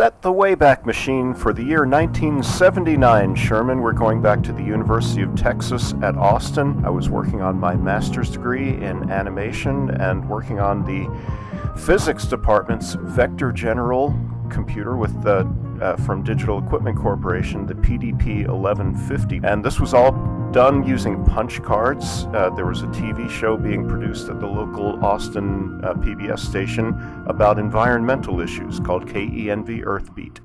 set the Wayback Machine for the year 1979, Sherman. We're going back to the University of Texas at Austin. I was working on my master's degree in animation and working on the physics department's vector general computer with the uh, from Digital Equipment Corporation, the PDP 1150. And this was all done using punch cards. Uh, there was a TV show being produced at the local Austin uh, PBS station about environmental issues called KENV Earthbeat.